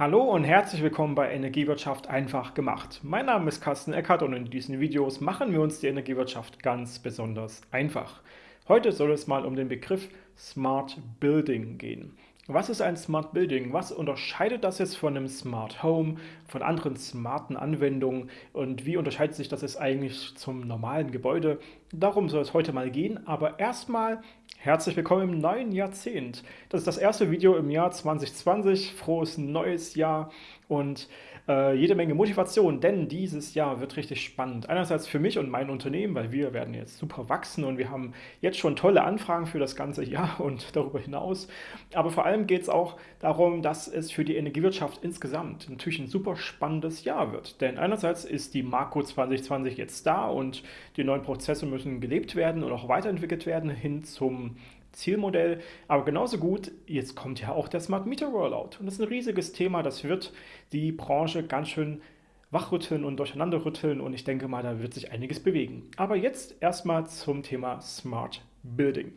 Hallo und herzlich willkommen bei Energiewirtschaft einfach gemacht. Mein Name ist Carsten Eckert und in diesen Videos machen wir uns die Energiewirtschaft ganz besonders einfach. Heute soll es mal um den Begriff Smart Building gehen. Was ist ein Smart Building? Was unterscheidet das jetzt von einem Smart Home, von anderen smarten Anwendungen und wie unterscheidet sich das jetzt eigentlich zum normalen Gebäude? Darum soll es heute mal gehen, aber erstmal herzlich willkommen im neuen Jahrzehnt. Das ist das erste Video im Jahr 2020. Frohes neues Jahr und äh, jede Menge Motivation, denn dieses Jahr wird richtig spannend. Einerseits für mich und mein Unternehmen, weil wir werden jetzt super wachsen und wir haben jetzt schon tolle Anfragen für das ganze Jahr und darüber hinaus. Aber vor allem geht es auch darum, dass es für die Energiewirtschaft insgesamt natürlich ein super spannendes Jahr wird. Denn einerseits ist die Marco 2020 jetzt da und die neuen Prozesse müssen gelebt werden und auch weiterentwickelt werden hin zum Zielmodell. Aber genauso gut, jetzt kommt ja auch der Smart Meter Rollout. Und das ist ein riesiges Thema, das wird die Branche ganz schön wachrütteln und durcheinanderrütteln und ich denke mal, da wird sich einiges bewegen. Aber jetzt erstmal zum Thema Smart Building.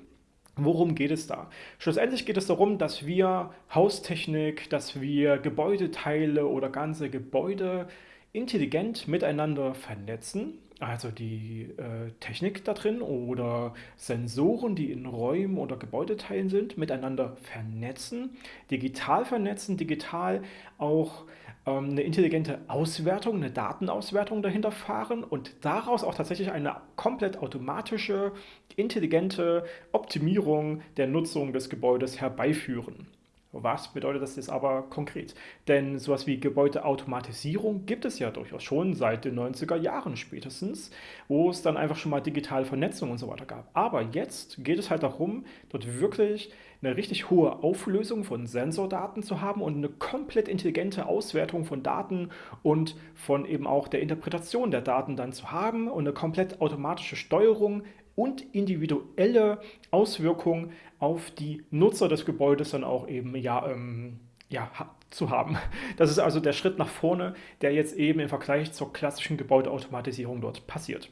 Worum geht es da? Schlussendlich geht es darum, dass wir Haustechnik, dass wir Gebäudeteile oder ganze Gebäude intelligent miteinander vernetzen also die äh, Technik da drin oder Sensoren, die in Räumen oder Gebäudeteilen sind, miteinander vernetzen, digital vernetzen, digital auch ähm, eine intelligente Auswertung, eine Datenauswertung dahinter fahren und daraus auch tatsächlich eine komplett automatische, intelligente Optimierung der Nutzung des Gebäudes herbeiführen. Was bedeutet das jetzt aber konkret? Denn sowas wie Gebäudeautomatisierung gibt es ja durchaus schon seit den 90er Jahren spätestens, wo es dann einfach schon mal digitale Vernetzung und so weiter gab. Aber jetzt geht es halt darum, dort wirklich eine richtig hohe Auflösung von Sensordaten zu haben und eine komplett intelligente Auswertung von Daten und von eben auch der Interpretation der Daten dann zu haben und eine komplett automatische Steuerung und individuelle Auswirkungen auf die Nutzer des Gebäudes dann auch eben ja, ähm, ja, zu haben. Das ist also der Schritt nach vorne, der jetzt eben im Vergleich zur klassischen Gebäudeautomatisierung dort passiert.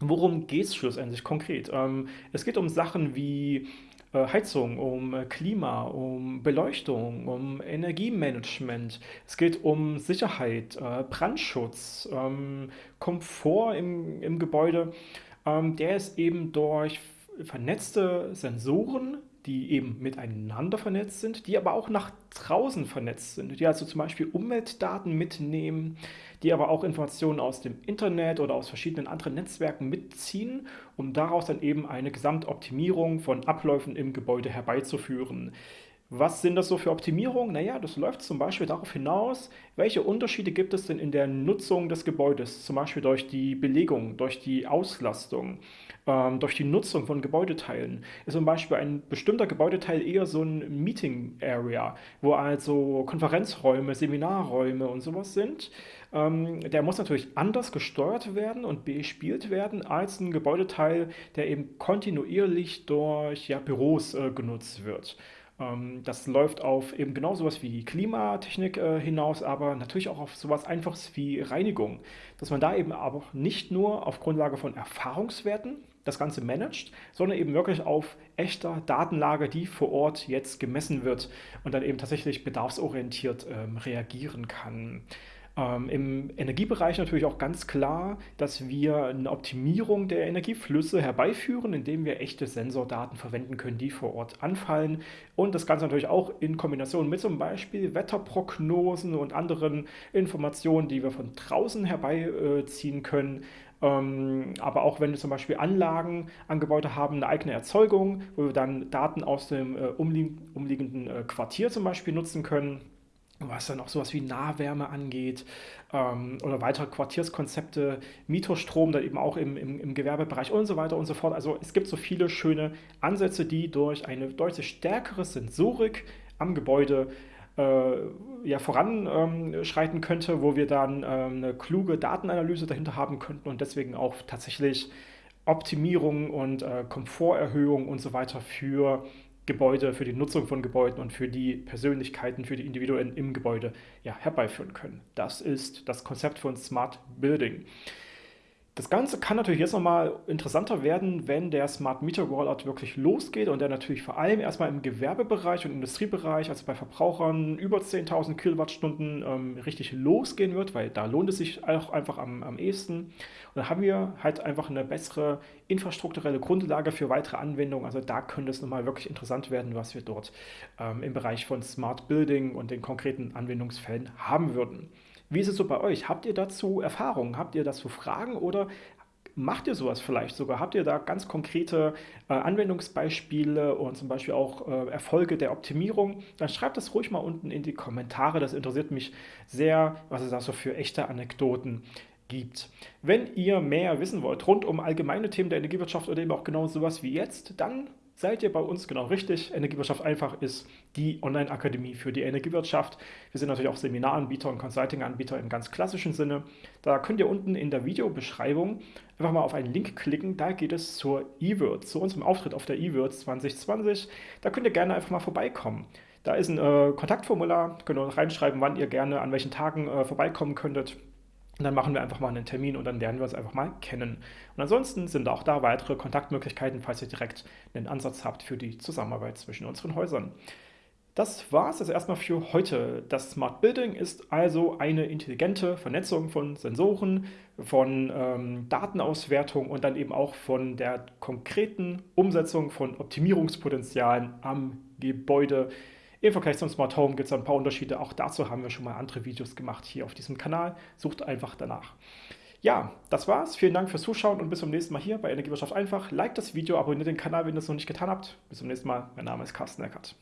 Worum geht es schlussendlich konkret? Ähm, es geht um Sachen wie äh, Heizung, um äh, Klima, um Beleuchtung, um Energiemanagement. Es geht um Sicherheit, äh, Brandschutz, ähm, Komfort im, im Gebäude der ist eben durch vernetzte Sensoren, die eben miteinander vernetzt sind, die aber auch nach draußen vernetzt sind, die also zum Beispiel Umweltdaten mitnehmen, die aber auch Informationen aus dem Internet oder aus verschiedenen anderen Netzwerken mitziehen, um daraus dann eben eine Gesamtoptimierung von Abläufen im Gebäude herbeizuführen. Was sind das so für Optimierungen? Naja, das läuft zum Beispiel darauf hinaus, welche Unterschiede gibt es denn in der Nutzung des Gebäudes, zum Beispiel durch die Belegung, durch die Auslastung, ähm, durch die Nutzung von Gebäudeteilen. Ist zum Beispiel ein bestimmter Gebäudeteil eher so ein Meeting Area, wo also Konferenzräume, Seminarräume und sowas sind. Ähm, der muss natürlich anders gesteuert werden und bespielt werden als ein Gebäudeteil, der eben kontinuierlich durch ja, Büros äh, genutzt wird. Ähm, das läuft auf eben genau sowas wie Klimatechnik äh, hinaus, aber natürlich auch auf sowas Einfaches wie Reinigung. Dass man da eben aber nicht nur auf Grundlage von Erfahrungswerten das Ganze managt, sondern eben wirklich auf echter Datenlage, die vor Ort jetzt gemessen wird und dann eben tatsächlich bedarfsorientiert ähm, reagieren kann. Ähm, Im Energiebereich natürlich auch ganz klar, dass wir eine Optimierung der Energieflüsse herbeiführen, indem wir echte Sensordaten verwenden können, die vor Ort anfallen. Und das Ganze natürlich auch in Kombination mit zum Beispiel Wetterprognosen und anderen Informationen, die wir von draußen herbeiziehen können. Ähm, aber auch wenn wir zum Beispiel Anlagen an Gebäude haben, eine eigene Erzeugung, wo wir dann Daten aus dem äh, umliegenden äh, Quartier zum Beispiel nutzen können was dann auch sowas wie Nahwärme angeht ähm, oder weitere Quartierskonzepte, Mietostrom, dann eben auch im, im, im, Gewerbebereich und so weiter und so fort. Also es gibt so viele schöne Ansätze, die durch eine deutlich stärkere Sensorik am Gebäude äh, ja, voranschreiten ähm, könnte, wo wir dann ähm, eine kluge Datenanalyse dahinter haben könnten und deswegen auch tatsächlich Optimierung und äh, Komforterhöhung und so weiter für Gebäude, für die Nutzung von Gebäuden und für die Persönlichkeiten, für die Individuen im Gebäude ja, herbeiführen können. Das ist das Konzept von Smart Building. Das Ganze kann natürlich jetzt nochmal interessanter werden, wenn der Smart Meter Rollout wirklich losgeht und der natürlich vor allem erstmal im Gewerbebereich und Industriebereich, also bei Verbrauchern über 10.000 Kilowattstunden ähm, richtig losgehen wird, weil da lohnt es sich auch einfach am, am ehesten. Und dann haben wir halt einfach eine bessere infrastrukturelle Grundlage für weitere Anwendungen. Also da könnte es nochmal wirklich interessant werden, was wir dort ähm, im Bereich von Smart Building und den konkreten Anwendungsfällen haben würden. Wie ist es so bei euch? Habt ihr dazu Erfahrungen? Habt ihr dazu Fragen oder macht ihr sowas vielleicht sogar? Habt ihr da ganz konkrete äh, Anwendungsbeispiele und zum Beispiel auch äh, Erfolge der Optimierung? Dann schreibt das ruhig mal unten in die Kommentare. Das interessiert mich sehr, was es da so für echte Anekdoten gibt. Wenn ihr mehr wissen wollt rund um allgemeine Themen der Energiewirtschaft oder eben auch genau sowas wie jetzt, dann seid ihr bei uns genau richtig. Energiewirtschaft einfach ist die Online-Akademie für die Energiewirtschaft. Wir sind natürlich auch Seminaranbieter und Consulting-Anbieter im ganz klassischen Sinne. Da könnt ihr unten in der Videobeschreibung einfach mal auf einen Link klicken. Da geht es zur eWords, zu unserem Auftritt auf der eWords 2020. Da könnt ihr gerne einfach mal vorbeikommen. Da ist ein äh, Kontaktformular, könnt ihr reinschreiben, wann ihr gerne an welchen Tagen äh, vorbeikommen könntet. Und dann machen wir einfach mal einen Termin und dann lernen wir uns einfach mal kennen. Und ansonsten sind auch da weitere Kontaktmöglichkeiten, falls ihr direkt einen Ansatz habt für die Zusammenarbeit zwischen unseren Häusern. Das war es also erstmal für heute. Das Smart Building ist also eine intelligente Vernetzung von Sensoren, von ähm, Datenauswertung und dann eben auch von der konkreten Umsetzung von Optimierungspotenzialen am Gebäude im Vergleich zum Smart Home gibt es ein paar Unterschiede. Auch dazu haben wir schon mal andere Videos gemacht hier auf diesem Kanal. Sucht einfach danach. Ja, das war's. Vielen Dank fürs Zuschauen und bis zum nächsten Mal hier bei Energiewirtschaft einfach. Like das Video, abonniert den Kanal, wenn ihr es noch nicht getan habt. Bis zum nächsten Mal. Mein Name ist Carsten Eckert.